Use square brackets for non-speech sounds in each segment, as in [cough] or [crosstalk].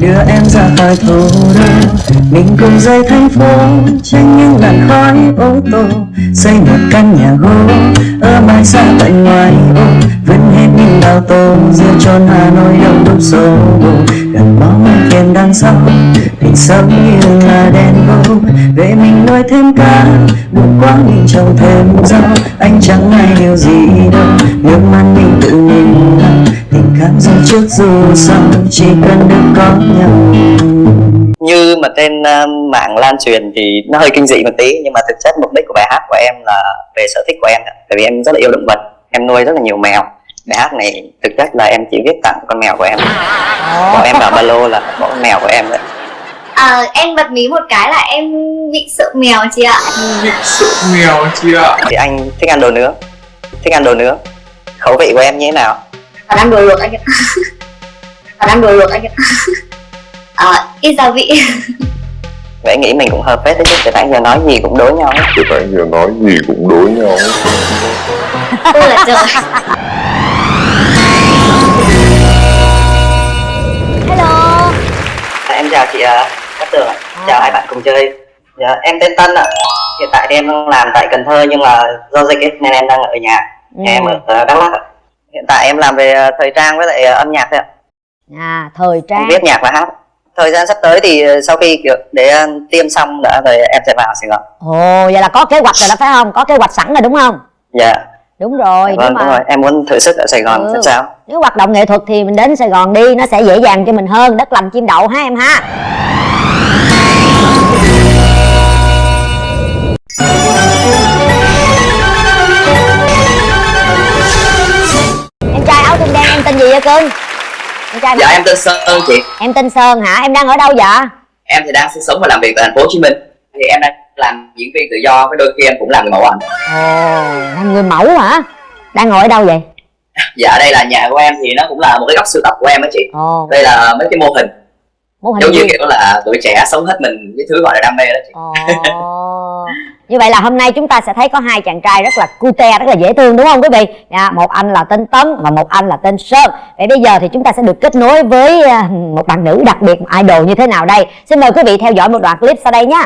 đưa em ra khỏi thủ đô. Mình cùng rời thành phố tránh những làn khói ô tô. Xây một căn nhà gỗ, ở mãi xa tận ngoài ô. Vẫn hết những đào tô giữa chốn hà nội đông đúc xô bồ. Gần bóng thuyền đằng sau tình sống như là đèn bầu về mình nuôi thêm cá buồn quá mình trồng thêm rau. Anh chẳng ai điều gì đâu, nước mắt mình tự mình cảm dù trước dù sau chỉ cần được có nhau. Như mà trên uh, mạng lan truyền thì nó hơi kinh dị một tí nhưng mà thực chất mục đích của bài hát của em là về sở thích của em ạ. tại vì em rất là yêu động vật em nuôi rất là nhiều mèo. Bài hát này thực chất là em chỉ viết tặng con mèo của em. Bỏ em vào ba lô là bỏ con mèo của em đấy À, em bật mí một cái là em bị sợ mèo chị ạ. Bị sợ mèo chị ạ. Thì anh thích ăn đồ nướng. Thích ăn đồ nướng. Khẩu vị của em như thế nào Ăn đồ luộc anh ạ. Còn ăn đồ luộc anh ạ. À, Ít gia vị. Vậy nghĩ mình cũng hợp phết đấy chứ từ nãy giờ nói gì cũng đối nhau hết. từ nãy giờ nói gì cũng đối nhau Ôi là trời hello. À, em chào chị uh, Cát Tường ạ. Chào hai bạn cùng chơi. Dạ, em tên Tân ạ. Hiện tại thì em đang làm tại Cần Thơ nhưng mà do dịch ấy, nên em đang ở nhà. Ừ. em ở ờ, Đắk Lắk ạ. Hiện tại em làm về ờ, thời trang với lại ờ, âm nhạc thôi ạ. À thời trang. viết nhạc và hát. Thời gian sắp tới thì ờ, sau khi kiểu để tiêm xong đã rồi em sẽ vào Sài Gòn. Ồ vậy là có kế hoạch rồi đó phải không? Có kế hoạch sẵn rồi đúng không? Dạ. Đúng rồi vâng nếu đúng mà rồi. Em muốn thử sức ở Sài Gòn Ừ. sao. Nếu hoạt động nghệ thuật thì mình đến sài gòn đi nó sẽ dễ dàng cho mình hơn. Đất lành chim đậu ha em ha gì vậy cưng? Em trai Dạ em tên Sơn chị. Em tên sơn hả? Em đang ở đâu vậy? Em thì đang sinh sống và làm việc tại thành phố Hồ Chí Minh. Thì em đang làm diễn viên tự do Với đôi khi em cũng làm người mẫu ảnh. Ồ đang người mẫu hả? Đang ngồi ở đâu vậy? Dạ đây là nhà của em thì nó cũng là một cái góc sưu tập của em á chị. Ồ. Đây là mấy cái mô hình. Mô hình Giống như kiểu là tuổi trẻ sống hết mình cái thứ gọi là đam mê đó chị. Ồ. Như vậy là hôm nay chúng ta sẽ thấy có hai chàng trai rất là cute, rất là dễ thương đúng không quý vị? à, một anh là tên Tấn và một anh là tên Sơn. Vậy bây giờ thì chúng ta sẽ được kết nối với ờ, một bạn nữ đặc biệt, idol như thế nào đây? Xin mời quý vị theo dõi một đoạn clip sau đây nhé.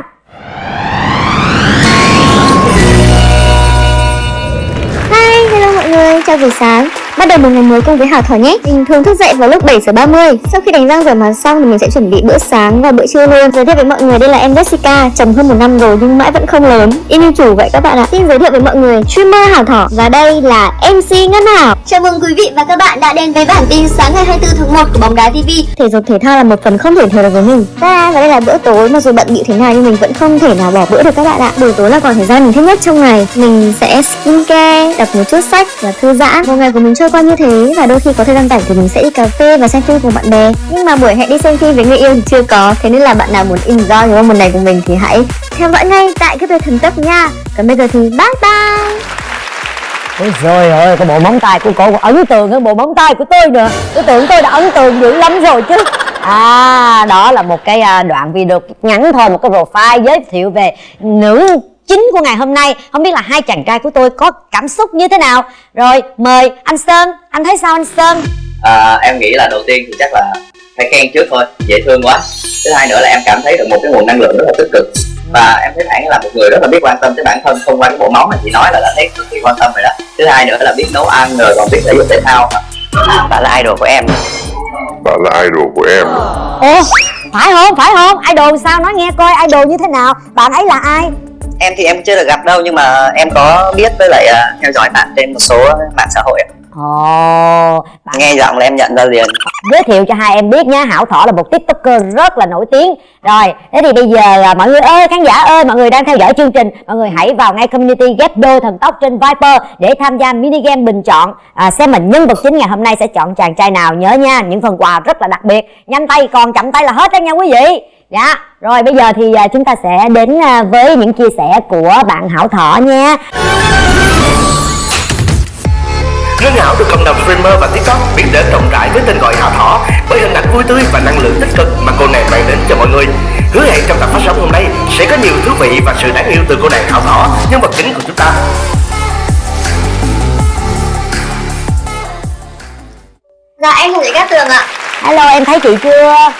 Hi, hello mọi người, chào buổi sáng Bắt đầu một ngày mới cùng với Hảo Thỏ nhé. Mình thường thức dậy vào lúc 7 giờ 30 Sau khi đánh răng rửa mặt xong thì mình sẽ chuẩn bị bữa sáng và bữa trưa luôn. Giới thiệu với mọi người đây là em Jessica Chồng hơn một năm rồi nhưng mãi vẫn không lớn. Y như chủ vậy các bạn ạ. Xin giới thiệu với mọi người streamer Hảo Thỏ Và đây là MC Ngân Hảo Chào mừng quý vị và các bạn đã đến với bản tin sáng ngày 24 tháng 1 của bóng đá TV Thể dục thể thao là một phần không thể thiếu được với mình. Và và đây là bữa tối mặc dù bận bịu thế nào nhưng mình vẫn không thể nào bỏ bữa được các bạn ạ. Buổi tối là khoảng thời gian mình thích nhất trong ngày. Mình sẽ skincare, đọc một chút sách và thư giãn. Một ngày của mình trôi qua như thế và đôi khi có thời gian rảnh thì mình sẽ đi cà phê và xem phim cùng bạn bè. Nhưng mà buổi hẹn đi xem phim với người yêu thì chưa có Thế nên là bạn nào muốn enjoy những một này của mình thì hãy theo dõi ngay tại cái thần tốc nha. Còn bây giờ thì bye bye! Ôi trời ơi, cái bộ móng tay của cô ấn tượng hơn bộ móng tay của tôi nữa. Tôi tưởng tôi đã ấn tượng dữ lắm rồi chứ. À, đó là một cái à, đoạn video ngắn thôi, một cái profile giới thiệu về nữ chính của ngày hôm nay. Không biết là hai chàng trai của tôi có cảm xúc như thế nào. Rồi, mời anh Sơn, anh thấy sao anh Sơn? à, Em nghĩ là đầu tiên thì chắc là phải khen trước thôi. Dễ thương quá. Thứ hai nữa là em cảm thấy được một cái nguồn năng lượng rất là tích cực. Và em thấy bạn là một người rất là biết quan tâm tới bản thân thông qua cái bộ móng mà chị nói là đã thấy cực kỳ quan tâm rồi đó. Thứ hai nữa là biết nấu ăn rồi còn biết thể dục thể thao. Bạn là idol của em. Bạn là idol của em. Ồ, phải không, phải không? Idol sao, nói nghe coi idol như thế nào? Bạn ấy là ai? Em thì em chưa được gặp đâu nhưng mà em có biết với lại ờ, theo dõi bạn trên một số mạng xã hội ạ. Ồ, bạn nghe giọng là em nhận ra liền. giới thiệu cho hai em biết nhé Hảo Thỏ là một tiktoker rất là nổi tiếng. Rồi, thế thì bây giờ là mọi người ơi, khán giả ơi Mọi người đang theo dõi chương trình Mọi người hãy vào ngay community Ghép Đôi Thần Tốc trên Viper Để tham gia mini game bình chọn. À, Xem mình nhân vật chính ngày hôm nay sẽ chọn chàng trai nào Nhớ nha, những phần quà rất là đặc biệt. Nhanh tay còn chậm tay là hết đó nha quý vị Dạ, rồi bây giờ thì à, chúng ta sẽ đến à, với những chia sẻ của bạn Hảo Thỏ nha Ngân Hảo được cộng đồng streamer và TikTok biết đến rộng rãi với tên gọi Hảo Thỏ bởi hình ảnh vui tươi và năng lượng tích cực mà cô nàng mang đến cho mọi người. Hứa hẹn trong tập phát sóng hôm nay sẽ có nhiều thú vị và sự đáng yêu từ cô nàng Hảo Thỏ, nhân vật chính của chúng ta. Dạ em là Cát Tường ạ Hello, em thấy chị chưa?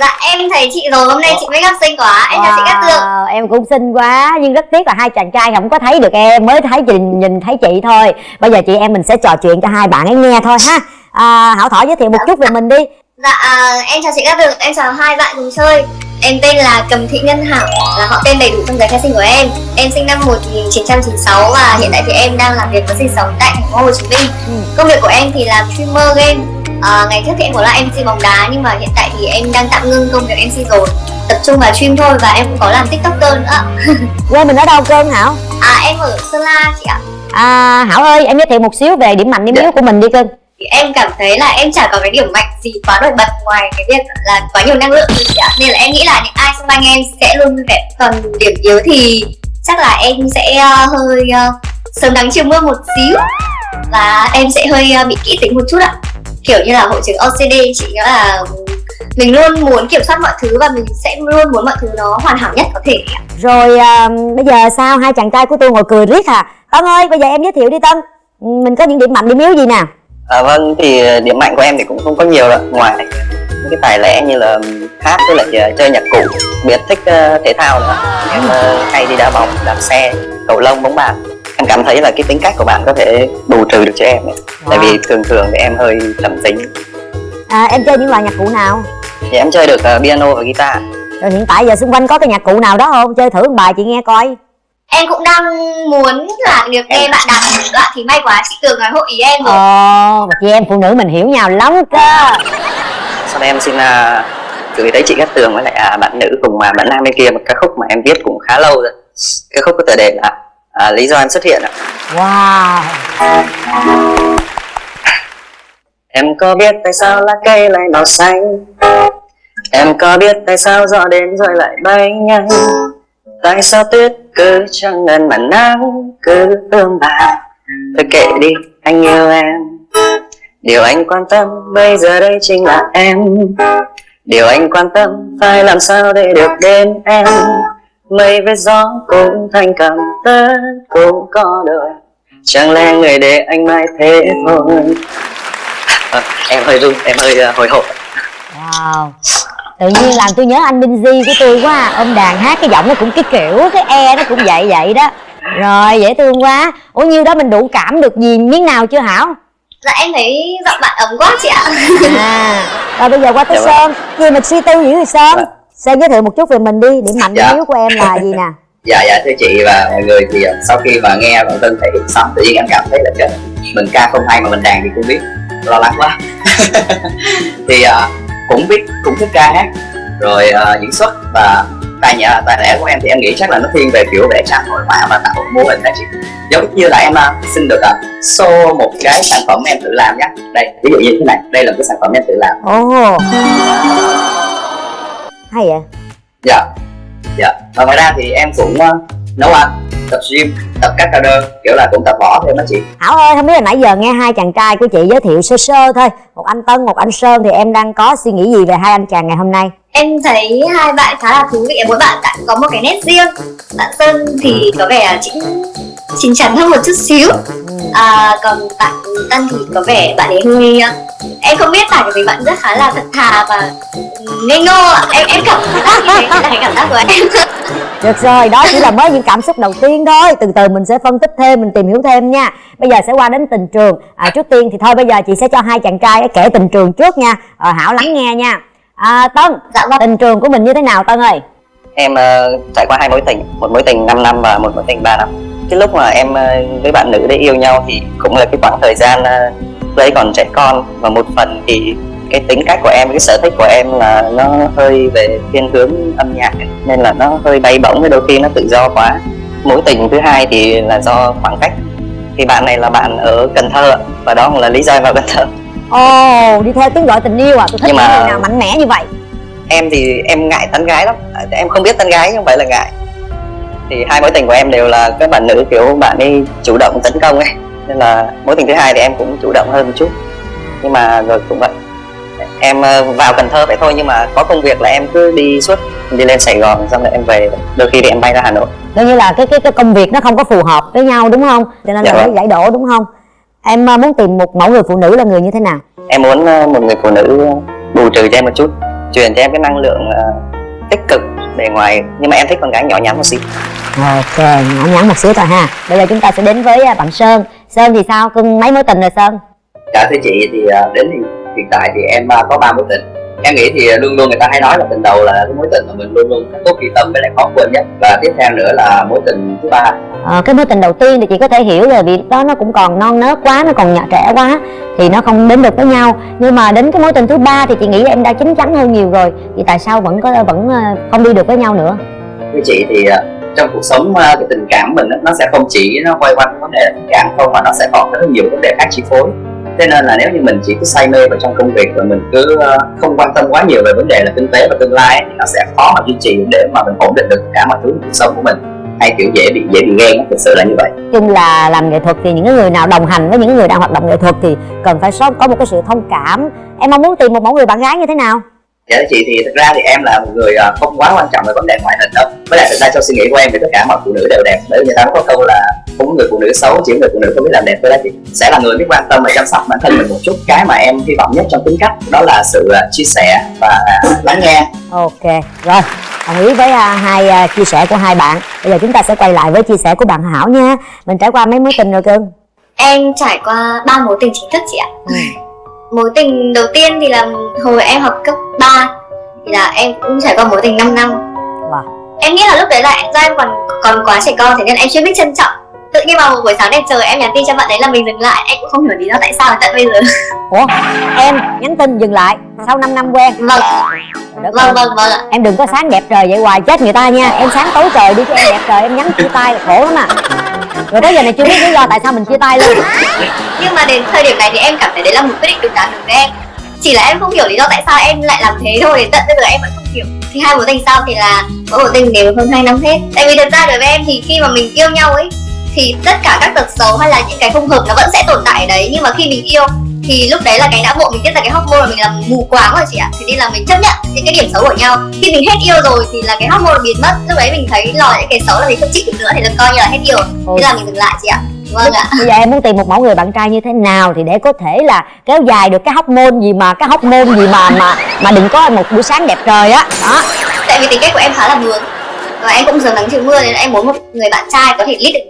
Dạ em thấy chị rồi hôm nay chị make up xinh quá Em chào chị Cát Tường em cũng xinh quá nhưng rất tiếc là hai chàng trai không có thấy được em mới thấy chị nhìn thấy chị thôi. Bây giờ chị em mình sẽ trò chuyện cho hai bạn ấy nghe thôi ha. À, hảo thỏ giới thiệu một chút về mình đi. Dạ à, em chào chị Cát Tường Em chào hai bạn cùng chơi. Em tên là Cầm Thị Ngân Hảo Là họ tên đầy đủ trong giấy khai sinh của em. Em sinh năm 1996 Và hiện tại thì em đang làm việc và sinh sống tại thành phố Hồ Chí Minh. Ừ. Công việc của em thì là streamer game à, Ngày trước thì em có là MC bóng đá Nhưng mà hiện tại thì em đang tạm ngưng công việc MC rồi. Tập trung vào stream thôi Và em cũng có làm tiktoker nữa. [laughs] Quê mình ở đâu cơn hảo? À em ở Sơn La chị ạ. À, hảo ơi em giới thiệu một xíu về điểm mạnh điểm yếu của mình đi cưng thì em cảm thấy là em chả có cái điểm mạnh gì quá nổi bật ngoài cái việc là quá nhiều năng lượng thôi chị ạ. Nên là em nghĩ là những ai xung quanh em sẽ luôn vui vẻ còn điểm yếu thì chắc là em sẽ ờ, hơi uh, sớm nắng chiều mưa một xíu và em sẽ hơi ờ, bị kỹ tính một chút ạ kiểu như là hội chứng OCD chị nghĩa là mình luôn muốn kiểm soát mọi thứ và mình sẽ luôn muốn mọi thứ nó hoàn hảo nhất có thể. Ạ. rồi à, bây giờ sao? Hai chàng trai của tôi ngồi cười riết à tân ơi bây giờ em giới thiệu đi tân. Mình có những điểm mạnh điểm yếu gì nè? À, vâng thì điểm mạnh của em thì cũng không có nhiều đâu. Ngoài những cái tài lẻ như là hát với lại uh, chơi nhạc cụ biệt thích uh, thể thao nữa. Em uh, hay đi đá bóng đạp xe cầu lông bóng bàn em cảm thấy là cái tính cách của bạn có thể bù trừ được cho em ấy. tại vì thường thường thì em hơi trầm tính. À, em chơi những loại nhạc cụ nào? Thì em chơi được uh, piano và guitar. Rồi hiện tại giờ xung quanh có cái nhạc cụ nào đó không? Chơi thử một bài chị nghe coi. Em cũng đang muốn là được nghe bạn đàn một đoạn thì may quá chị Tường nói hội ý em rồi. Ồ mà chị em phụ nữ mình hiểu nhau lắm cơ. Sau đây em xin uh, gửi tới chị Cát Tường với lại uh, bạn nữ cùng mà bạn nam bên kia một ca khúc mà em viết cũng khá lâu rồi. Ca khúc có tựa đề là uh, lý do em xuất hiện ạ. Wow. Em có biết tại sao lá cây lại màu xanh? Em có biết tại sao gió đến rồi lại bay nhanh? Tại sao tuyết cứ chẳng ngần mà nắng cứ ươm bà? Thôi kệ đi anh yêu em. Điều anh quan tâm bây giờ đây chính là em. Điều anh quan tâm phải làm sao để được đến em Mây với gió cũng thành cầm tất cũng có đời. Chẳng lẽ người để anh mãi thế thôi? À, Em hơi run, em hơi uh, hồi hộp. Wow. Tự nhiên làm tôi nhớ anh Binz của tôi quá. À. ông đàn hát cái giọng nó cũng cái kiểu cái e nó cũng vậy vậy đó. Rồi dễ thương quá. Ủa nhiêu đó mình đủ cảm được gì miếng nào chưa hảo? Dạ em thấy giọng bạn ấm quá chị ạ. À. Rồi bây giờ qua tới Dạ vâng. sơn. Gì mình suy tư dữ thì sơn? Vâng. Sơn giới thiệu một chút về mình đi điểm mạnh điểm Dạ. yếu của em là gì nè? [laughs] Dạ dạ thưa chị và mọi người thì ờ, sau khi mà nghe bạn Tân thể hiện xong tự nhiên em cảm thấy là trời mình ca không hay mà mình đàn thì không biết lo lắng quá. [laughs] Thì ờ, cũng biết cũng thích ca hát. Rồi ờ, diễn xuất và tài nhã tài lẻ của em thì em nghĩ chắc là nó thiên về kiểu vẽ tranh hội họa và tạo mô hình đó chị. Giống như là em ờ, xin được uh, show một cái sản phẩm em tự làm nhé đây ví dụ như thế này đây là một cái sản phẩm em tự làm. Ồ hay vậy? Dạ. Dạ. Và ngoài ra thì em cũng ờ, nấu ăn tập gym tập các cao đơn kiểu là cũng tập võ thêm đó chị. Hảo ơi, không biết là nãy giờ nghe hai chàng trai của chị giới thiệu sơ sơ thôi. Một anh Tân, một anh Sơn thì em đang có suy nghĩ gì về hai anh chàng ngày hôm nay? Em thấy hai bạn khá là thú vị Mỗi bạn đã có một cái nét riêng. Bạn Sơn thì có vẻ chính chín chắn hơn một chút xíu. À, Còn bạn Tân thì có vẻ bạn ấy hơi Em không biết tại vì bạn rất khá là thật thà và ngây ngô. Em em cảm giác như thế là cảm giác của em. [laughs] Được rồi, đó chỉ là mới những cảm xúc đầu tiên thôi. Từ từ mình sẽ phân tích thêm, mình tìm hiểu thêm nha. Bây giờ sẽ qua đến tình trường. À, Trước tiên thì thôi bây giờ chị sẽ cho hai chàng trai kể tình trường trước nha. À, Hảo lắng nghe nha à, Tân, Dạ vâng. tình trường của mình như thế nào Tân ơi? Em ờ, trải qua hai mối tình, một mối tình 5 năm và một mối tình 3 năm. Cái lúc mà em ờ, với bạn nữ đấy yêu nhau thì cũng là cái khoảng thời gian ờ, lúc đấy còn trẻ con. Và một phần thì cái tính cách của em, cái sở thích của em là nó hơi về thiên hướng âm nhạc ấy. Nên là nó hơi bay bổng, đôi khi nó tự do quá. Mối tình thứ hai thì là do khoảng cách. Thì bạn này là bạn ở Cần Thơ và đó cũng là lý do em vào Cần Thơ Ồ, đi theo tiếng gọi tình yêu à? Tôi thích Nhưng những mà- người nào mạnh mẽ như vậy. Em thì em ngại tán gái lắm. Em không biết tán gái nhưng không phải là ngại. Thì hai mối tình của em đều là các bạn nữ kiểu bạn ấy chủ động tấn công ấy. Nên là mối tình thứ hai thì em cũng chủ động hơn một chút. Nhưng mà rồi cũng vậy. Em ờ, vào Cần Thơ vậy thôi nhưng mà có công việc là em cứ đi suốt đi lên Sài Gòn xong rồi em về. Đôi khi thì em bay ra Hà Nội. Coi như là cái cái cái công việc nó không có phù hợp với nhau đúng không? Cho nên Dạ là vâng. phải giải đổ đúng không? Em à, muốn tìm một mẫu người phụ nữ là người như thế nào? em muốn ờ, một người phụ nữ bù trừ cho em một chút truyền cho em cái năng lượng ờ, tích cực bề ngoài. Nhưng mà em thích con gái nhỏ nhắn một xíu. Ok nhỏ nhắn một xíu thôi ha. Bây giờ chúng ta sẽ đến với à, bạn sơn. Sơn thì sao? Cưng mấy mối tình rồi sơn? Dạ thưa chị thì à, đến hiện, tại thì em à, có ba mối tình em nghĩ thì luôn luôn người ta hay nói là tình đầu là cái mối tình mà mình luôn luôn tốt ghi tâm với lại khó quên nhất. Và tiếp theo nữa là mối tình thứ ba. Ờ, cái mối tình đầu tiên thì chị có thể hiểu rồi vì đó nó cũng còn non nớt quá nó còn nhỏ trẻ quá thì nó không đến được với nhau. Nhưng mà đến cái mối tình thứ ba thì chị nghĩ là em đã chín chắn hơn nhiều rồi thì tại sao vẫn có vẫn ờ, không đi được với nhau nữa? Thưa chị thì à, trong cuộc sống à, cái tình cảm mình nó sẽ không chỉ nó quay quanh vấn đề tình cảm không mà nó sẽ còn rất nhiều vấn đề khác chi phối thế nên là nếu như mình chỉ cứ say mê vào trong công việc và mình cứ à, không quan tâm quá nhiều về vấn đề là kinh tế và tương lai ấy, thì nó sẽ khó mà duy trì để mà mình ổn định được cả mọi thứ cuộc sống của mình. Hay kiểu dễ bị dễ bị ghen thực sự là như vậy. Chung là làm nghệ thuật thì những người nào đồng hành với những người đang hoạt động nghệ thuật thì cần phải có một cái sự thông cảm. Em mong muốn tìm một mẫu người bạn gái như thế nào? Dạ chị thì thực ra thì em là một người à, không quá quan trọng về vấn đề ngoại hình đâu. Với lại thực ra trong suy nghĩ của em thì tất cả mọi phụ nữ đều đẹp bởi vì người ta có câu là có người phụ nữ xấu chỉ người phụ nữ không biết làm đẹp thôi đó chị. Sẽ là người biết quan tâm và chăm sóc bản thân mình một chút. Cái mà em hy vọng nhất trong tính cách đó là sự à, chia sẻ và lắng nghe. Ok rồi. Đồng ý với à, hai à, chia sẻ của hai bạn. Bây giờ chúng ta sẽ quay lại với chia sẻ của bạn hảo nha. Mình trải qua mấy mối tình rồi cưng? Em trải qua ba mối tình chính thức chị ạ. Ừ. Mối tình đầu tiên thì là hồi em học cấp 3 Thì là em cũng trải qua mối tình 5 năm. Wow. Em nghĩ là lúc đấy là do em còn còn quá trẻ con Thế nên em chưa biết trân trọng Tự nhiên vào một buổi sáng đẹp trời em nhắn tin cho bạn đấy là mình dừng lại. Em cũng không hiểu lý do tại sao tận bây giờ. Ủa em nhắn tin dừng lại sau 5 năm quen. Vâng, đất vâng, vâng, vâng ạ. Em đừng có sáng đẹp trời vậy hoài chết người ta nha. Em sáng tối trời đi cho em đẹp trời em nhắn chia tay là khổ lắm à. Rồi tới giờ này chưa biết lý do tại sao mình chia tay luôn. Nhưng mà đến thời điểm này thì em cảm thấy đấy là một quyết định đúng đắn đối với em Chỉ là em không hiểu lý do tại sao em lại làm thế thôi Tận bây giờ em vẫn không hiểu. Thì hai mối tình sau thì là mỗi mối tình đều hơn 2 năm hết. Tại vì thật ra đối với em thì khi mà mình yêu nhau ấy Thì tất cả các tật xấu hay là những cái không hợp nó vẫn sẽ tồn tại ở đấy. Nhưng mà khi mình yêu thì lúc đấy là cái não bộ mình tiết ra cái hormone mà mình làm mù quáng rồi chị ạ. Thế nên là mình chấp nhận những cái điểm xấu của nhau. Khi mình hết yêu rồi thì là cái hormone biến mất. Lúc đấy mình thấy lòi những cái xấu là mình không chịu được nữa thì là coi như là hết yêu. Thế là mình dừng lại chị ạ. Vâng ạ. Bây giờ em muốn tìm một mẫu người bạn trai như thế nào thì để có thể là kéo dài được cái hóc môn gì mà cái hóc môn gì mà mà mà đừng có một buổi sáng đẹp trời á. Đó. Tại vì tính cách của em khá là bướng và em cũng dường nắng chịu mưa nên là em muốn một người bạn trai có thể lead được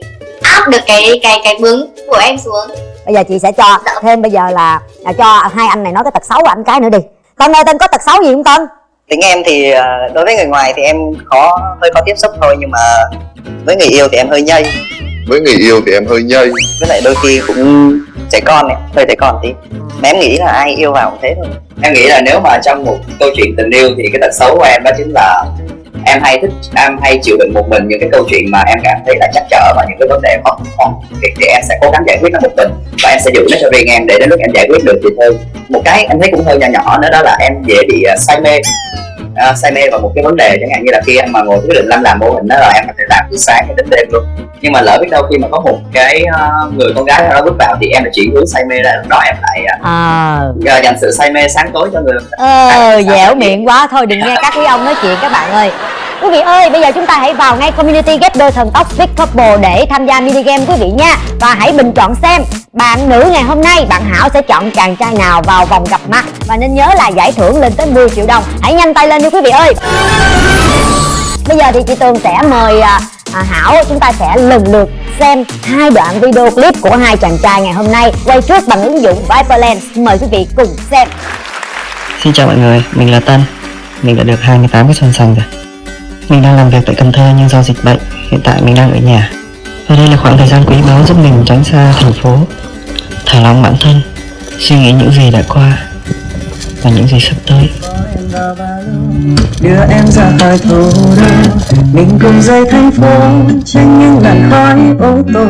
áp được cái cái cái bướng của em xuống. Bây giờ chị sẽ cho thêm bây giờ là, là cho hai anh này nói cái tật xấu của anh cái nữa đi. Tân ơi tân có tật xấu gì không tân tính em thì ờ, đối với người ngoài thì em khó hơi khó tiếp xúc thôi nhưng mà với người yêu thì em hơi nhây. Với người yêu thì em hơi nhây. Với lại đôi khi cũng trẻ con này hơi trẻ con tí. Mà em nghĩ là ai yêu vào cũng thế thôi. Em nghĩ là nếu mà trong một câu chuyện tình yêu thì cái tật xấu của em đó chính là em hay thích em hay chịu đựng một mình những cái câu chuyện mà em cảm thấy là chắc trở và những cái vấn đề khó khăn. Thì, thì em sẽ cố gắng giải quyết nó một mình và em sẽ giữ nó cho riêng em để đến lúc em giải quyết được thì thôi. Một cái em thấy cũng hơi nhỏ nhỏ nữa đó là em dễ bị à, say mê à, say mê vào một cái vấn đề chẳng hạn như là khi em mà ngồi quyết định làm làm mô hình đó là em có thể làm từ sáng đến đêm luôn. Nhưng mà lỡ biết đâu khi mà có một cái à, người con gái nào đó bước vào thì em lại chuyển hướng say mê ra lúc đó em lại à, ờ. dành sự say mê sáng tối cho người ờ dẻo miệng quá. Thôi đừng nghe các quý ông nói chuyện các bạn ơi. Quý vị ơi bây giờ chúng ta hãy vào ngay community ghép đôi thần tốc Big Couple để tham gia mini game quý vị nha. Và hãy bình chọn xem bạn nữ ngày hôm nay bạn Hảo sẽ chọn chàng trai nào vào vòng gặp mặt. Và nên nhớ là giải thưởng lên tới 10 triệu đồng. Hãy nhanh tay lên đi quý vị ơi. Bây giờ thì chị Tường sẽ mời à, à, Hảo chúng ta sẽ lần lượt xem hai đoạn video clip của hai chàng trai ngày hôm nay quay trước bằng ứng dụng Viperland. Mời quý vị cùng xem. Xin chào mọi người, mình là Tân. Mình đã được 28 cái xuân xanh rồi. Mình đang làm việc tại Cần Thơ nhưng do dịch bệnh Hiện tại mình đang ở nhà. Và đây là khoảng thời gian quý báu giúp mình tránh xa thành phố Thả lỏng bản thân Suy nghĩ những gì đã qua. Và những gì sắp tới. Đưa em ra khỏi thủ đô. Mình cùng rời thành phố tránh những làn khói ô tô.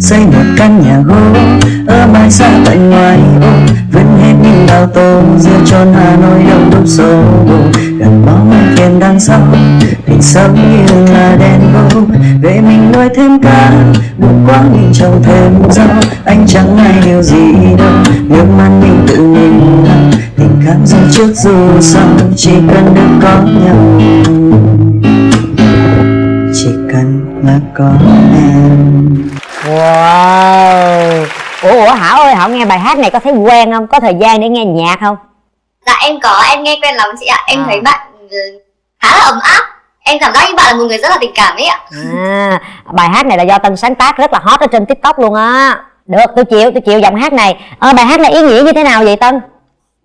Xây một căn nhà gỗ, ở mãi xa tận ngoài ô. Vẫn hết những đào tô giữa tròn hà nội đông đúc xô bồ. Gần bóng tiền đằng sau, mình sống như là đèn gỗ về mình nuôi thêm cá buồn quá mình trồng thêm rau. Anh chẳng ai điều gì đâu, nước mắt mình tự mình làm cảm dù trước dù sau chỉ cần được có nhau. Chỉ cần là có em. Wow. Ủa, ủa Hảo ơi, Hảo nghe bài hát này có thấy quen không? Có thời gian để nghe nhạc không? Dạ em có, em nghe quen lắm chị ạ. Em À. thấy bạn ừ, khá là ấm áp. Em cảm giác như bạn là một người rất là tình cảm ấy ạ. À, bài hát này là do tân sáng tác rất là hot ở trên tiktok luôn á. Được tôi chịu tôi chịu giọng hát này. Ờ, bài hát này ý nghĩa như thế nào vậy tân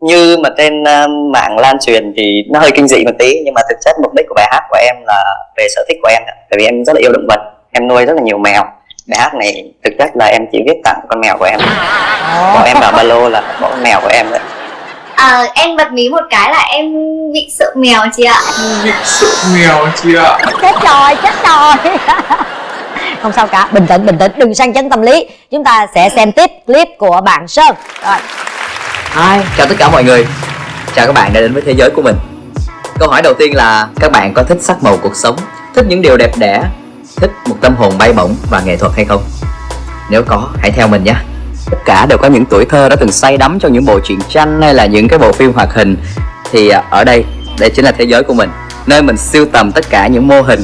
như mà trên uh, mạng lan truyền thì nó hơi kinh dị một tí nhưng mà thực chất mục đích của bài hát của em là về sở thích của em ạ. tại vì em rất là yêu động vật em nuôi rất là nhiều mèo. Bài hát này thực chất là em chỉ viết tặng con mèo của em. Bỏ em vào ba lô là bỏ con mèo của em đấy. À, Em bật mí một cái là em bị sợ mèo chị ạ. Bị sợ mèo chị ạ. Chết rồi chết rồi. [laughs] Không sao cả bình tĩnh bình tĩnh đừng sang chấn tâm lý. Chúng ta sẽ xem tiếp clip của bạn sơn. Rồi Hi, chào tất cả mọi người. Chào các bạn đã đến với thế giới của mình. Câu hỏi đầu tiên là các bạn có thích sắc màu cuộc sống Thích những điều đẹp đẽ Thích một tâm hồn bay bổng và nghệ thuật hay không? Nếu có, hãy theo mình nhé. Tất cả đều có những tuổi thơ đã từng say đắm trong những bộ truyện tranh hay là những cái bộ phim hoạt hình. Thì à, ở đây, đây chính là thế giới của mình Nơi mình siêu tầm tất cả những mô hình.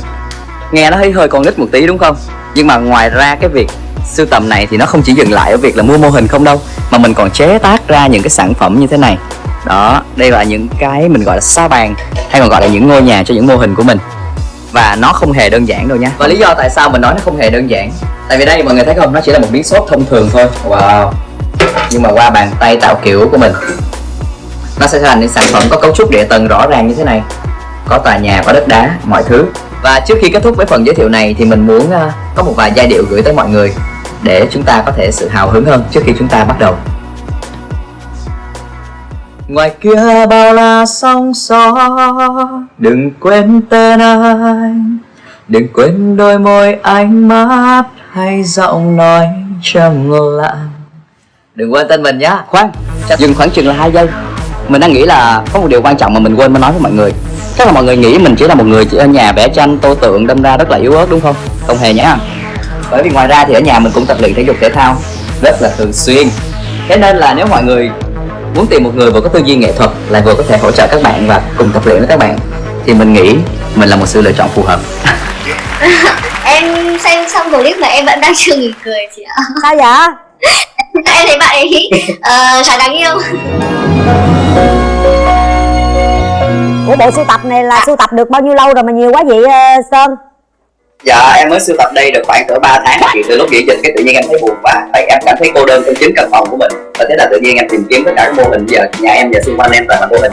Nghe nó hơi hơi con nít một tí đúng không? Nhưng mà ngoài ra cái việc sưu tầm này thì nó không chỉ dừng lại ở việc là mua mô hình không đâu Mà mình còn chế tác ra những cái sản phẩm như thế này. Đó, đây là những cái mình gọi là sa bàn Hay còn gọi là những ngôi nhà cho những mô hình của mình. Và nó không hề đơn giản đâu nha. Và lý do tại sao mình nói nó không hề đơn giản Tại vì đây mọi người thấy không, nó chỉ là một miếng xốp thông thường thôi. Wow. Nhưng mà qua bàn tay tạo kiểu của mình Nó sẽ thành những sản phẩm có cấu trúc địa tầng rõ ràng như thế này. Có tòa nhà, có đất đá, mọi thứ. Và trước khi kết thúc với phần giới thiệu này thì mình muốn ờ, có một vài giai điệu gửi tới mọi người. Để chúng ta có thể sự hào hứng hơn trước khi chúng ta bắt đầu. Ngoài kia bao la sóng gió Đừng quên tên anh Đừng quên đôi môi ánh mắt Hay giọng nói trầm lặng. Đừng quên tên mình nhá. Khoan, dừng khoảng chừng là hai giây. Mình đang nghĩ là có một điều quan trọng mà mình quên mới nói với mọi người. Chắc là mọi người nghĩ mình chỉ là một người chỉ ở nhà vẽ tranh tô tượng đâm ra rất là yếu ớt đúng không? Không hề nhá Bởi vì ngoài ra thì ở nhà mình cũng tập luyện thể dục thể thao Rất là thường xuyên. Thế nên là nếu mọi người muốn tìm một người vừa có tư duy nghệ thuật lại vừa có thể hỗ trợ các bạn và cùng tập luyện với các bạn thì mình nghĩ mình là một sự lựa chọn phù hợp. [laughs] Em xem xong clip mà em vẫn đang chưa nghỉ cười chị ạ. Sao vậy? [laughs] Em thấy bạn ấy uh, khá đáng yêu. Ủa bộ sưu tập này là sưu tập được bao nhiêu lâu rồi mà nhiều quá vậy sơn Dạ em mới sưu tập đây được khoảng cỡ 3 tháng. Thì từ lúc nghỉ dịch cái tự nhiên em thấy buồn quá. Tại em cảm thấy cô đơn trong chính căn phòng của mình. Và thế là tự nhiên em tìm kiếm tất cả các mô hình. Giờ nhà em và xung quanh em toàn là mô hình.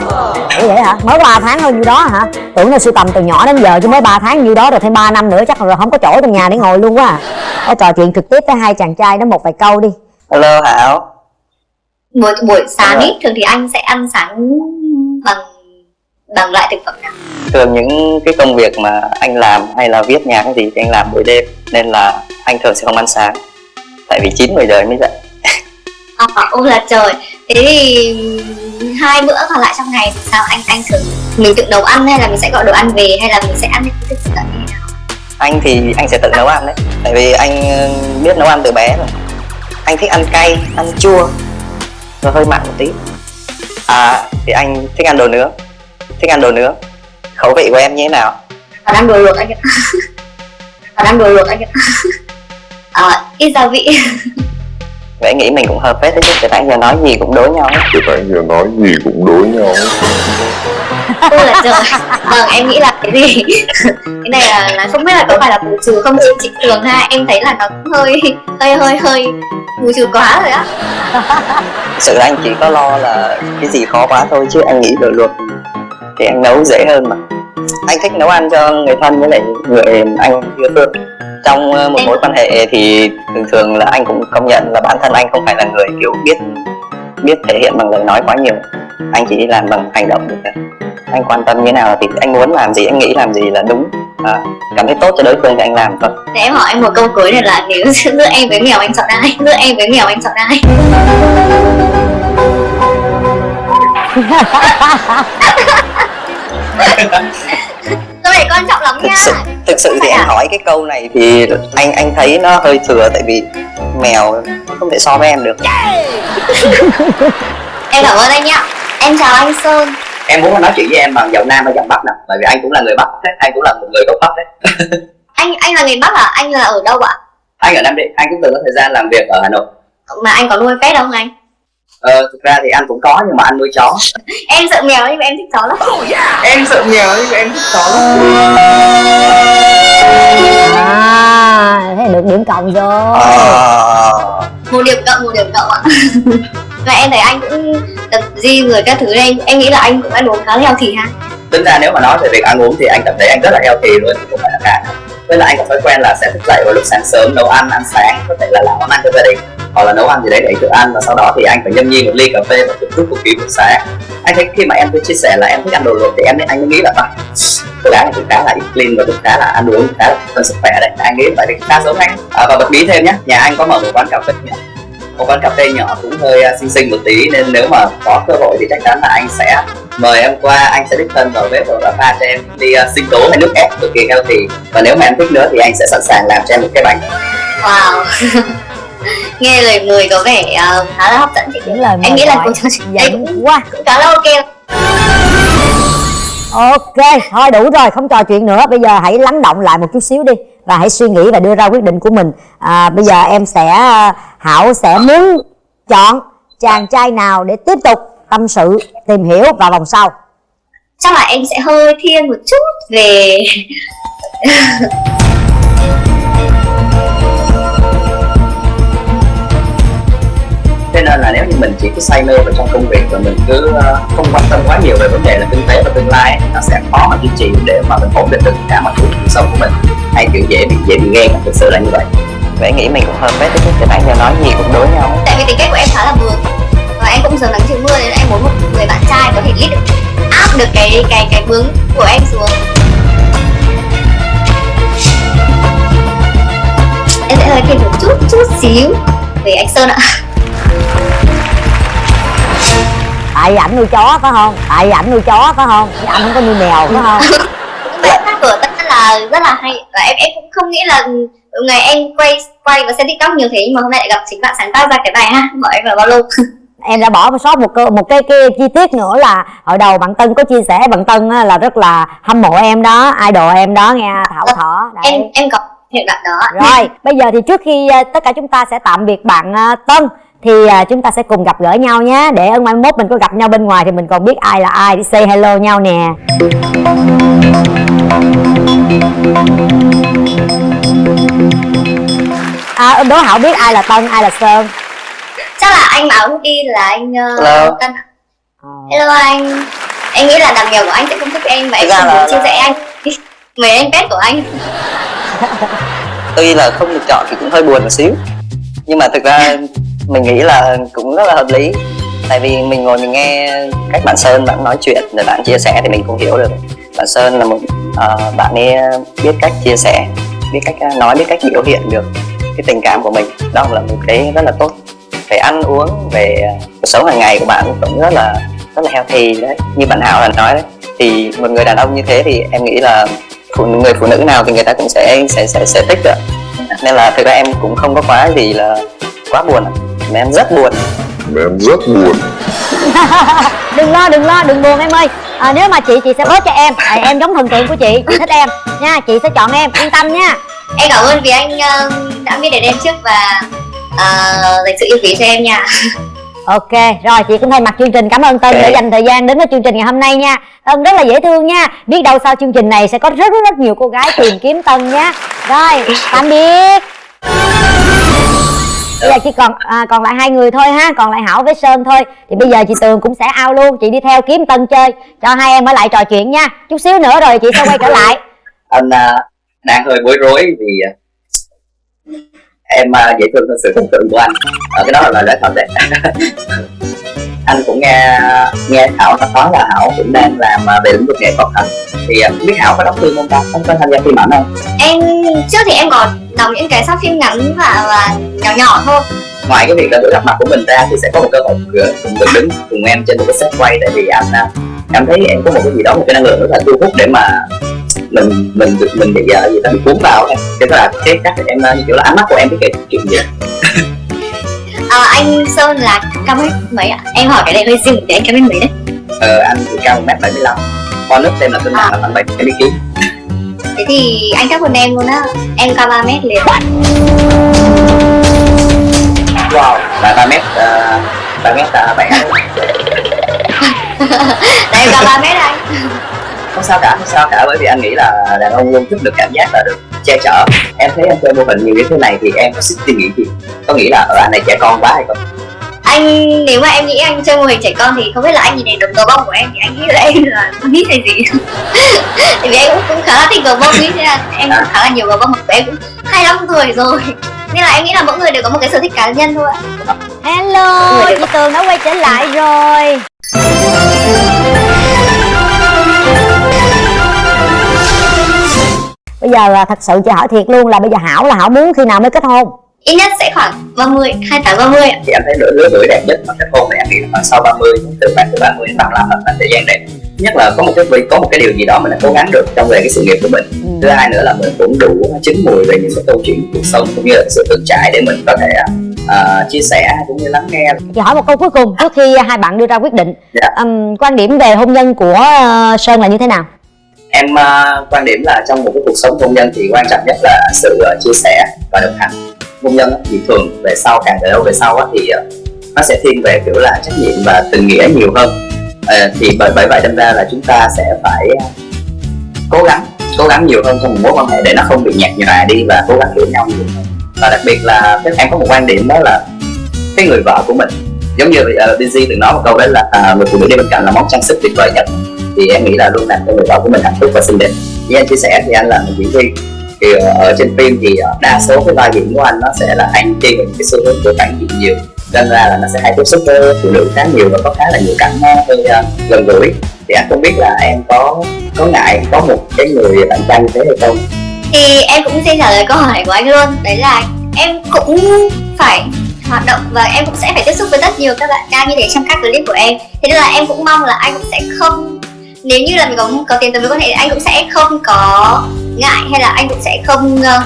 Ủa vậy hả? Mới 3 tháng thôi nhiêu đó hả? Tưởng là sưu tầm từ nhỏ đến giờ chứ mới 3 tháng nhiêu đó rồi thêm 3 năm nữa chắc là không có chỗ trong nhà để ngồi luôn quá à. Thôi trò chuyện trực tiếp với hai chàng trai đó một vài câu đi. Hello hảo. Buổi buổi sáng ý thường thì anh sẽ ăn sáng bằng bằng loại thực phẩm nào? Thường những cái công việc mà anh làm hay là viết nhạc cái gì thì anh làm buổi đêm nên là anh thường sẽ không ăn sáng. Tại vì 9 10 giờ mới dậy. À, ôi là trời. Thế thì hai bữa còn lại trong ngày thì sao? Anh anh thường mình tự nấu ăn hay là mình sẽ gọi đồ ăn về hay là mình sẽ ăn những như thế nào? Anh thì anh sẽ tự nấu ăn đấy. Tại vì anh ờ, biết nấu ăn từ bé rồi. Anh thích ăn cay ăn chua. Rồi hơi mặn một tí. À thì anh thích ăn đồ nướng thích ăn đồ nướng khẩu vị của em như thế nào? Còn ăn đồ luộc anh ạ. [laughs] Còn ăn đồ luộc anh ạ. À, [laughs] ít gia vị. Vậy nghĩ mình cũng hợp phết đấy chứ từ nãy giờ nói gì cũng đối nhau hết. Từ nãy giờ nói gì cũng đối nhau ôi là trời. Vâng em nghĩ là cái gì? Cái này là, là không biết là có phải là bù trừ không chị? Chị tường ha em thấy là nó cũng hơi hơi hơi hơi bù trừ quá rồi á. Sự là anh chỉ có lo là cái gì khó quá thôi chứ anh nghĩ đồ luộc thì anh nấu dễ hơn mà. Anh thích nấu ăn cho người thân với lại người anh yêu thương. Trong ờ, một mối quan hệ thì thường thường là anh cũng công nhận là bản thân anh không phải là người kiểu biết biết thể hiện bằng lời nói quá nhiều. Anh chỉ làm bằng hành động được thôi. anh quan tâm như thế nào thì anh muốn làm gì anh nghĩ làm gì là đúng. À, cảm thấy tốt cho đối phương thì anh làm thôi. Thế em hỏi anh một câu cuối này là nếu giữa em với mèo anh chọn ai? Giữa em với mèo anh chọn ai? Này quan trọng lắm thực nha. sự thực sự thì em à? hỏi cái câu này thì anh anh thấy nó hơi thừa tại vì mèo không thể so với em được. Em cảm ơn anh nhá em chào anh sơn. Em muốn nói chuyện với em bằng giọng nam hay giọng bắc nè bởi vì anh cũng là người bắc đấy anh cũng là một người gốc bắc đấy. [laughs] Anh anh là người bắc à? Anh là ở đâu ạ? Anh ở nam định anh cũng từng có thời gian làm việc ở hà nội. Mà anh có nuôi pet không anh ờ thực ra thì anh cũng có nhưng mà anh nuôi chó. [laughs] Em sợ mèo nhưng mà em thích chó lắm. Em sợ mèo nhưng mà em thích chó lắm. À thế được điểm cộng rồi. Ờ, một điểm cộng một điểm cộng ạ. [laughs] Và em thấy anh cũng tập gym rồi các thứ đây. Em nghĩ là anh cũng ăn uống khá là healthy ha? Tính ra nếu mà nói về việc ăn uống thì anh cảm thấy anh rất là healthy luôn chứ không phải là cả. Với lại anh có thói quen là sẽ thức dậy vào lúc sáng sớm nấu ăn ăn sáng có thể là làm món ăn cho gia đình hoặc là nấu ăn gì đấy để tự ăn và sau đó thì anh phải nhâm nhi một ly cà phê và thưởng thức cuộc kỳ buổi sáng. Anh thấy khi mà em cứ chia sẻ là em thích ăn đồ luộc thì em anh mới nghĩ là à, cô gái này cũng khá là ít clean và cũng khá là ăn uống khá là thân sức khỏe đấy. Anh nghĩ vậy thì khá giống anh. À, và bật mí thêm nhé nhà anh có mở một quán cà phê nhỏ. Một quán cà phê nhỏ cũng hơi à, xinh xinh một tí nên nếu mà có cơ hội thì chắc chắn là anh sẽ mời em qua. Anh sẽ đích thân vào bếp và pha cho em đi uh, sinh tố hay nước ép cực kỳ healthy. Và nếu mà em thích nữa thì anh sẽ sẵn sàng làm cho em một cái bánh. Wow. [laughs] nghe lời mời có vẻ uh, khá là hấp dẫn. Chị những lời em nghĩ là cuộc trò chuyện đây cũng, quá. cũng khá là ok. Ok thôi đủ rồi không trò chuyện nữa. Bây giờ hãy lắng động lại một chút xíu đi và hãy suy nghĩ và đưa ra quyết định của mình. À, bây giờ em sẽ hảo sẽ muốn chọn chàng trai nào để tiếp tục tâm sự tìm hiểu vào vòng sau. Chắc là em sẽ hơi thiên một chút về [laughs] nếu như mình chỉ cứ say mê vào trong công việc và mình cứ uh, không quan tâm quá nhiều về vấn đề là kinh tế và tương lai nó sẽ khó mà duy trì để mà mình ổn định được cả mọi thứ cuộc sống của mình. Hay kiểu dễ bị dễ bị ghen thực sự là như vậy. Vậy nghĩ mình cũng hợp với cái cái bạn giờ nói gì cũng đối nhau. Tại vì tính cách của em khá là vừa và em cũng giờ nắng chiều mưa nên em muốn một người bạn trai có thể lead được áp được cái cái cái vướng của em xuống. Em sẽ hơi thêm một chút chút xíu về anh sơn ạ tại ảnh nuôi chó phải không? Tại ảnh nuôi chó phải không? Chứ anh không có nuôi mèo phải không? [laughs] Hát của tất là rất là hay. Và em em cũng không nghĩ là ngày em quay quay và xem tiktok nhiều thế nhưng mà hôm nay lại gặp chính bạn sáng tác ra cái bài hát của em vào bao [laughs] em đã bỏ sót một cơ một cái, cái chi tiết nữa là hồi đầu bạn tân có chia sẻ bạn tân là rất là hâm mộ em đó idol em đó nghe thảo thỏ Đấy. em em có hiện đoạn đó rồi [laughs] bây giờ thì trước khi ờ, tất cả chúng ta sẽ tạm biệt bạn ờ, tân thì ờ, chúng ta sẽ cùng gặp gỡ nhau nhé. Để ở mai mốt mình có gặp nhau bên ngoài thì mình còn biết ai là ai để say hello nhau nè. À, đố hảo biết ai là tân ai là sơn? Chắc là anh mà áo đi là anh uh, Hello. tân hello anh. Em nghĩ là đàn mèo của anh sẽ không thích em và em không muốn chia sẻ anh. [laughs] Mời anh pet của anh. Tuy là không được chọn thì cũng hơi buồn một xíu. Nhưng mà thực ra [laughs] mình nghĩ là cũng rất là hợp lý. Tại vì mình ngồi mình nghe cách bạn sơn bạn nói chuyện rồi bạn chia sẻ thì mình cũng hiểu được. Bạn sơn là một uh, bạn ấy biết cách chia sẻ biết cách ờ, nói biết cách biểu hiện được cái tình cảm của mình. Đó là một cái rất là tốt. Về ăn uống về cuộc sống hàng ngày của bạn cũng rất là rất là healthy đấy. Như bạn hảo là nói đấy thì một người đàn ông như thế thì em nghĩ là phụ người phụ nữ nào thì người ta cũng sẽ sẽ sẽ, sẽ thích được nên là thực ra em cũng không có quá gì là quá buồn mà em rất buồn. Mà em rất buồn. [laughs] Đừng lo đừng lo đừng buồn em ơi. À, nếu mà chị chị sẽ bớt cho em. Tại em giống thần tượng của chị. Chị thích em. Nha chị sẽ chọn em. Yên tâm nha. Em cảm ơn vì anh ờ, đã biết đến em trước và uh, dành sự yêu quý cho em nha. Ok rồi chị cũng thay mặt chương trình cảm ơn tân đã dành thời gian đến với chương trình ngày hôm nay nha. Tân rất là dễ thương nha. Biết đâu sau chương trình này sẽ có rất rất, rất nhiều cô gái tìm kiếm tân nhé rồi tạm biệt bây giờ chỉ còn à, còn lại hai người thôi ha còn lại hảo với sơn thôi. Thì bây giờ chị tường cũng sẽ ao luôn chị đi theo kiếm tân chơi. Cho hai em ở lại trò chuyện nha. Chút xíu nữa rồi chị sẽ quay trở lại. [laughs] Anh à, đang hơi bối rối vì à, em à, dễ thương hơn sự tưởng tượng của anh. Ở cái đó là lời nói thật đấy. [laughs] anh cũng nghe nghe thảo nó nói là hảo cũng đang làm à, về lĩnh vực nghệ thuật hả? Thì à, không biết hảo có đóng phim không ta? Có có tham gia phim ảnh không? Em trước thì em có đọc những cái short phim ngắn và, và nhỏ nhỏ thôi. Ngoài cái việc là buổi gặp mặt của mình ra thì sẽ có một cơ hội được được đứng cùng em trên một cái set quay. Tại vì anh à, cảm thấy em có một cái gì đó một cái năng lượng rất là thu hút để mà mình mình được mình bị uh, gì đó bị cuốn vào em. Thế tức là cái cách em như kiểu là ánh mắt của em cái kể chuyện gì [laughs] à, anh sơn là cao mét mấy ạ? Em hỏi cái này hơi riêng để anh cao mét mấy đấy? Ờ, anh thì cao một mét bảy mươi lăm. Con nước tên là tên là khoảng bảy mươi ký. Thế thì anh thấp hơn em luôn á. Em cao 3 mét liền. Wow là ba mét uh, ba mét ta bạn tại em cao ba mét anh không sao cả không sao cả bởi vì anh nghĩ là đàn ông luôn thích được cảm giác là được che chở. Em thấy anh chơi mô hình nhiều như thế này thì em có sức suy nghĩ gì? Có nghĩ là ở anh này trẻ con quá hay không? Anh nếu mà em nghĩ anh chơi mô hình trẻ con thì không biết là anh nhìn thấy được gờ bông của em thì anh nghĩ là em là con nít hay gì. [laughs] Tại vì em cũng, cũng khá là thích gờ bông ý thế là em cũng khá là nhiều gờ bông của em cũng 25 tuổi rồi. Nên là em nghĩ là mỗi người đều có một cái sở thích cá nhân thôi ạ. Hello chị tường đã quay trở lại rồi bây giờ là thật sự chị hỏi thiệt luôn là bây giờ hảo là hảo muốn khi nào mới kết hôn? Ít nhất sẽ khoảng 30, 28 30 ạ. Thì anh thấy lứa lứa tuổi đẹp nhất mà kết hôn này anh nghĩ là khoảng sau 30 từ khoảng từ 30 đến 35 là khoảng thời gian đẹp. Nhất là có một cái có một cái điều gì đó mình đã cố gắng được trong về cái sự nghiệp của mình. Ừ. thứ hai nữa là mình cũng đủ chín mùi về những cái câu chuyện cuộc sống cũng như là sự từng trải để mình có thể à, chia sẻ cũng như lắng nghe. Chị hỏi một câu cuối cùng trước khi hai bạn đưa ra quyết định. Dạ. Ừm, quan điểm về hôn nhân của ờ, sơn là như thế nào em uh, quan điểm là trong một cái cuộc sống hôn nhân thì quan trọng nhất là sự uh, chia sẻ và đồng hành. Hôn nhân thì thường về sau càng về lâu về sau thì à, nó sẽ thiên về kiểu là trách nhiệm và tình nghĩa nhiều hơn. Ờ, thì bởi bởi vậy đâm ra là chúng ta sẽ phải cố gắng cố gắng nhiều hơn trong một mối quan hệ để nó không bị nhạt nhòa đi và cố gắng hiểu nhau nhiều hơn. Và đặc biệt là em có một quan điểm đó là cái người vợ của mình giống như uh, Busy từng nói một câu đấy là uh, người phụ nữ đi bên cạnh là món trang sức tuyệt vời nhất thì em nghĩ là luôn làm cho người vợ của mình hạnh phúc và xinh đẹp. Như anh chia sẻ thì anh là một diễn viên. Thì ờ, ở trên phim thì ờ, đa số cái vai diễn của anh nó sẽ là anh đi về cái xu hướng của phản diện nhiều. Nên ra là nó sẽ hay tiếp xúc với phụ nữ khá nhiều và có khá là nhiều cảnh ờ, hơi gần gũi. Thì anh không biết là em có có ngại có một cái người bạn trai như thế hay không? Thì em cũng xin trả lời câu hỏi của anh luôn. Đấy là em cũng phải hoạt động và em cũng sẽ phải tiếp xúc với rất nhiều các bạn nam như thế trong các clip của em. Thế nên là em cũng mong là anh cũng sẽ không nếu như là mình có có tiền tới mối quan hệ thì anh cũng sẽ không có ngại hay là anh cũng sẽ không uh,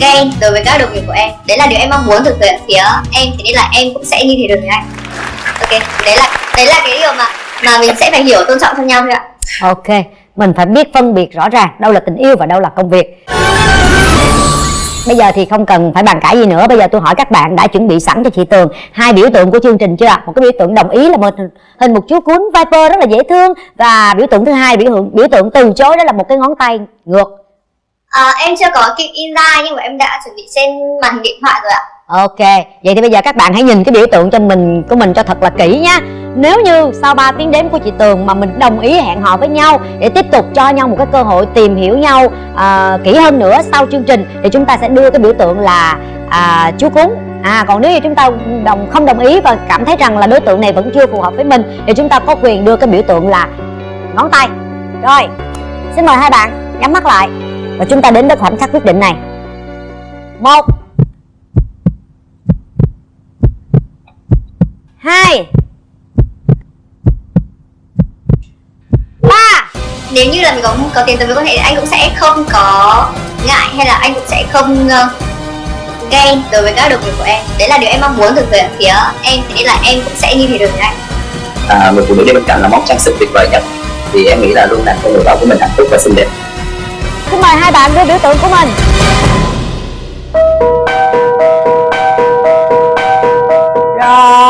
ghen đối với các đồng nghiệp của em. Đấy là điều em mong muốn từ phía phía em thế nên là em cũng sẽ như thế được với anh. Ok đấy là đấy là cái điều mà mà mình sẽ phải hiểu tôn trọng cho nhau thôi ạ. Ok mình phải biết phân biệt rõ ràng đâu là tình yêu và đâu là công việc bây giờ thì không cần phải bàn cãi gì nữa. Bây giờ tôi hỏi các bạn đã chuẩn bị sẵn cho chị tường hai biểu tượng của chương trình chưa một cái biểu tượng đồng ý là một hình một chú cuốn viper rất là dễ thương. Và biểu tượng thứ hai biểu tượng biểu tượng từ chối đó là một cái ngón tay ngược. À, em chưa có kịp in ra nhưng mà em đã chuẩn bị trên màn hình điện thoại rồi ạ. Ok, vậy thì bây giờ các bạn hãy nhìn cái biểu tượng cho mình của mình cho thật là kỹ nhá. Nếu như sau 3 tiếng đếm của chị Tường mà mình đồng ý hẹn hò với nhau để tiếp tục cho nhau một cái cơ hội tìm hiểu nhau uh, kỹ hơn nữa sau chương trình thì chúng ta sẽ đưa cái biểu tượng là uh, chú cún. À còn nếu như chúng ta đồng không đồng ý và cảm thấy rằng là đối tượng này vẫn chưa phù hợp với mình thì chúng ta có quyền đưa cái biểu tượng là ngón tay. Rồi, xin mời hai bạn nhắm mắt lại và chúng ta đến với khoảnh khắc quyết định này. Một hai. Ba. Nếu như là mình có có tiền tới với quan hệ thì anh cũng sẽ không có ngại hay là anh cũng sẽ không uh, ghen đối với các đồng nghiệp của em. Đấy là điều em mong muốn từ phía phía em thế nên là em cũng sẽ như thế được với anh. à, người phụ nữ đi bên cạnh là món trang sức tuyệt vời nhất. Thì em nghĩ là luôn làm cho người vợ của mình hạnh phúc và xinh đẹp. Xin mời hai bạn đưa biểu tượng của mình. Rồi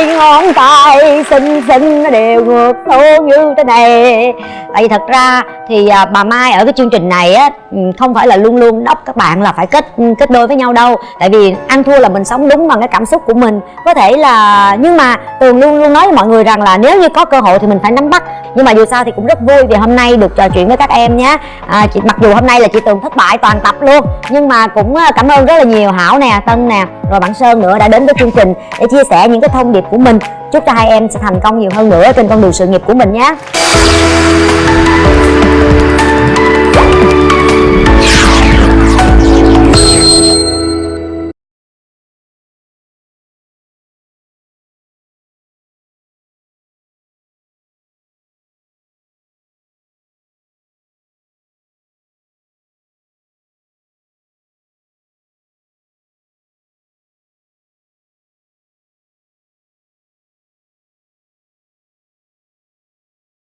hai ngón tay xinh xinh nó đều ngược xuống như thế này. Tại vì thật ra thì à, bà mai ở cái chương trình này á ừ, không phải là luôn luôn đốc các bạn là phải kết ừ, kết đôi với nhau đâu. Tại vì ăn thua là mình sống đúng bằng cái cảm xúc của mình. Có thể là nhưng mà tường luôn luôn nói với mọi người rằng là nếu như có cơ hội thì mình phải nắm bắt. Nhưng mà dù sao thì cũng rất vui vì hôm nay được trò chuyện với các em nhé. À, chị mặc dù hôm nay là chị tường thất bại toàn tập luôn nhưng mà cũng à, cảm ơn rất là nhiều hảo nè tân nè rồi bạn sơn nữa đã đến với chương trình để chia sẻ những cái thông điệp của mình. Chúc cho hai em sẽ thành công nhiều hơn nữa trên con đường sự nghiệp của mình nhé.